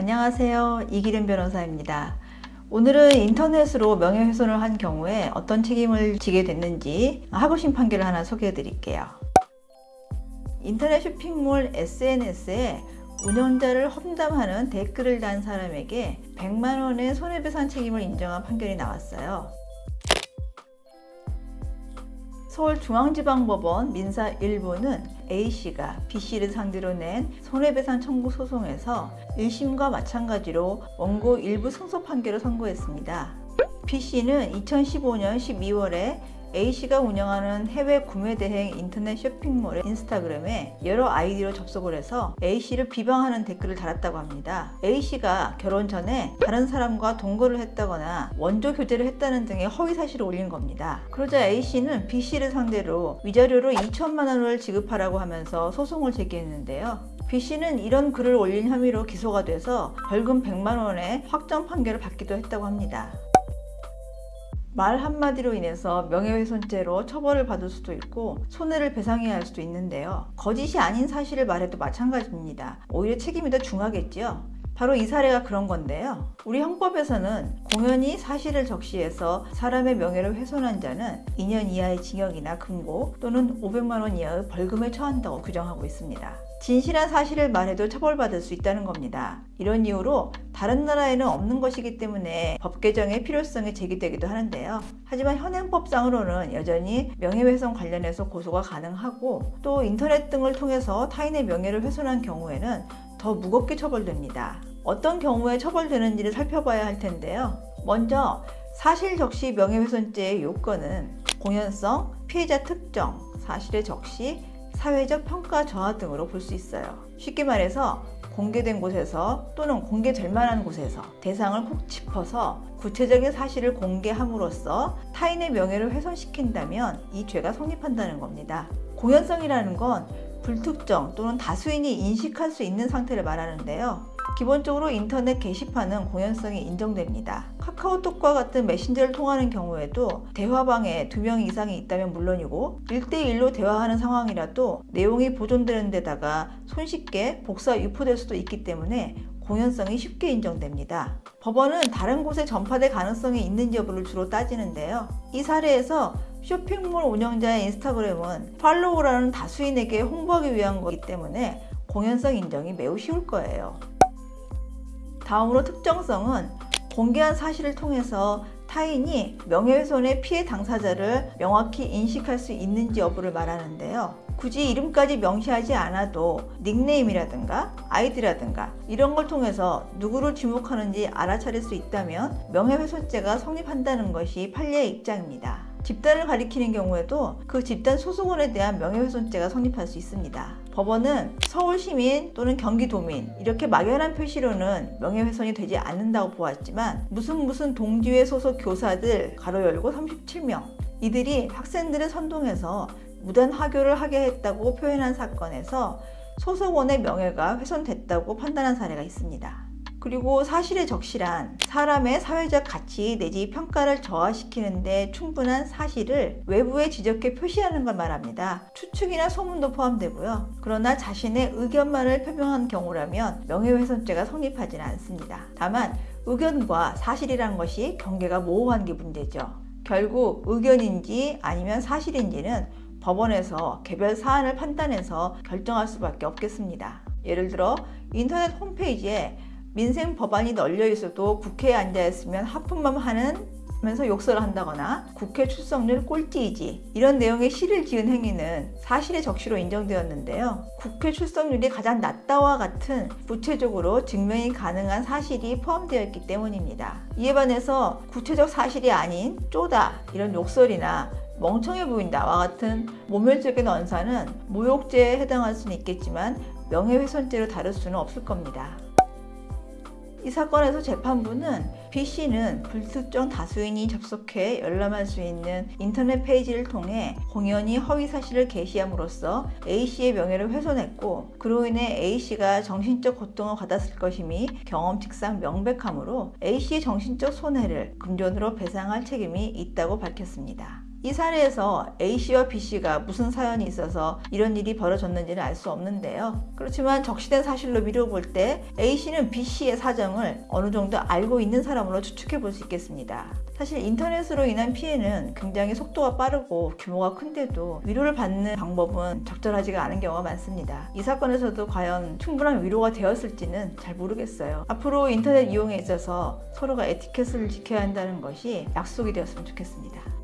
안녕하세요. 이기름 변호사입니다. 오늘은 인터넷으로 명예훼손을 한 경우에 어떤 책임을 지게 됐는지 하고심 판결을 하나 소개해 드릴게요. 인터넷 쇼핑몰 SNS에 운영자를 험담하는 댓글을 단 사람에게 100만원의 손해배상 책임을 인정한 판결이 나왔어요. 서울중앙지방법원 민사 1부는 A씨가 B씨를 상대로 낸 손해배상 청구 소송에서 1심과 마찬가지로 원고 일부 승소 판결을 선고했습니다. B씨는 2015년 12월에 A씨가 운영하는 해외 구매 대행 인터넷 쇼핑몰의 인스타그램에 여러 아이디로 접속을 해서 A씨를 비방하는 댓글을 달았다고 합니다. A씨가 결혼 전에 다른 사람과 동거를 했다거나 원조 교제를 했다는 등의 허위 사실을 올린 겁니다. 그러자 A씨는 B씨를 상대로 위자료로 2천만 원을 지급하라고 하면서 소송을 제기했는데요. B씨는 이런 글을 올린 혐의로 기소가 돼서 벌금 100만 원의 확정 판결을 받기도 했다고 합니다. 말 한마디로 인해서 명예훼손죄로 처벌을 받을 수도 있고 손해를 배상해야 할 수도 있는데요. 거짓이 아닌 사실을 말해도 마찬가지입니다. 오히려 책임이 더 중하겠지요. 바로 이 사례가 그런 건데요. 우리 형법에서는 공연히 사실을 적시해서 사람의 명예를 훼손한 자는 2년 이하의 징역이나 금고 또는 500만 원 이하의 벌금에 처한다고 규정하고 있습니다. 진실한 사실을 말해도 처벌받을 수 있다는 겁니다. 이런 이유로 다른 나라에는 없는 것이기 때문에 법 개정의 필요성이 제기되기도 하는데요. 하지만 현행법상으로는 여전히 명예훼손 관련해서 고소가 가능하고 또 인터넷 등을 통해서 타인의 명예를 훼손한 경우에는 더 무겁게 처벌됩니다. 어떤 경우에 처벌되는지를 살펴봐야 할 텐데요. 먼저 사실 적시 명예훼손죄의 요건은 공연성, 피해자 특정, 사실의 적시, 사회적 평가 저하 등으로 볼 수 있어요. 쉽게 말해서 공개된 곳에서 또는 공개될 만한 곳에서 대상을 콕 짚어서 구체적인 사실을 공개함으로써 타인의 명예를 훼손시킨다면 이 죄가 성립한다는 겁니다. 공연성이라는 건 불특정 또는 다수인이 인식할 수 있는 상태를 말하는데요. 기본적으로 인터넷 게시판은 공연성이 인정됩니다. 카카오톡과 같은 메신저를 통하는 경우에도 대화방에 두 명 이상이 있다면 물론이고 1대1로 대화하는 상황이라도 내용이 보존되는 데다가 손쉽게 복사 유포될 수도 있기 때문에 공연성이 쉽게 인정됩니다. 법원은 다른 곳에 전파될 가능성이 있는지 여부를 주로 따지는데요. 이 사례에서 쇼핑몰 운영자의 인스타그램은 팔로우라는 다수인에게 홍보하기 위한 거기 때문에 공연성 인정이 매우 쉬울 거예요. 다음으로 특정성은 공개한 사실을 통해서 타인이 명예훼손의 피해 당사자를 명확히 인식할 수 있는지 여부를 말하는데요. 굳이 이름까지 명시하지 않아도 닉네임이라든가 아이디라든가 이런 걸 통해서 누구를 지목하는지 알아차릴 수 있다면 명예훼손죄가 성립한다는 것이 판례의 입장입니다. 집단을 가리키는 경우에도 그 집단 소속원에 대한 명예훼손죄가 성립할 수 있습니다. 법원은 서울시민 또는 경기도민 이렇게 막연한 표시로는 명예훼손이 되지 않는다고 보았지만 무슨 무슨 동지회 소속 교사들 가로 열고 37명 이들이 학생들을 선동해서 무단 하교를 하게 했다고 표현한 사건에서 소속원의 명예가 훼손됐다고 판단한 사례가 있습니다. 그리고 사실의 적실한 사람의 사회적 가치 내지 평가를 저하시키는데 충분한 사실을 외부에 지적해 표시하는 걸 말합니다. 추측이나 소문도 포함되고요. 그러나 자신의 의견만을 표명한 경우라면 명예훼손죄가 성립하지는 않습니다. 다만 의견과 사실이란 것이 경계가 모호한 게 문제죠. 결국 의견인지 아니면 사실인지는 법원에서 개별 사안을 판단해서 결정할 수밖에 없겠습니다. 예를 들어 인터넷 홈페이지에 민생 법안이 널려 있어도 국회에 앉아 있으면 하품만 하는 면서 욕설을 한다거나 국회 출석률 꼴찌이지 이런 내용의 시를 지은 행위는 사실의 적시로 인정되었는데요. 국회 출석률이 가장 낮다와 같은 구체적으로 증명이 가능한 사실이 포함되어 있기 때문입니다. 이에 반해서 구체적 사실이 아닌 쪼다 이런 욕설이나 멍청해 보인다와 같은 모멸적인 언사는 모욕죄에 해당할 수는 있겠지만 명예훼손죄로 다룰 수는 없을 겁니다. 이 사건에서 재판부는 B씨는 불특정 다수인이 접속해 열람할 수 있는 인터넷 페이지를 통해 공연히 허위 사실을 게시함으로써 A씨의 명예를 훼손했고 그로 인해 A씨가 정신적 고통을 받았을 것임이 경험칙상 명백하므로 A씨의 정신적 손해를 금전으로 배상할 책임이 있다고 밝혔습니다. 이 사례에서 A씨와 B씨가 무슨 사연이 있어서 이런 일이 벌어졌는지는 알 수 없는데요. 그렇지만 적시된 사실로 미뤄볼 때 A씨는 B씨의 사정을 어느 정도 알고 있는 사람으로 추측해 볼 수 있겠습니다. 사실 인터넷으로 인한 피해는 굉장히 속도가 빠르고 규모가 큰데도 위로를 받는 방법은 적절하지가 않은 경우가 많습니다. 이 사건에서도 과연 충분한 위로가 되었을지는 잘 모르겠어요. 앞으로 인터넷 이용에 있어서 서로가 에티켓을 지켜야 한다는 것이 약속이 되었으면 좋겠습니다.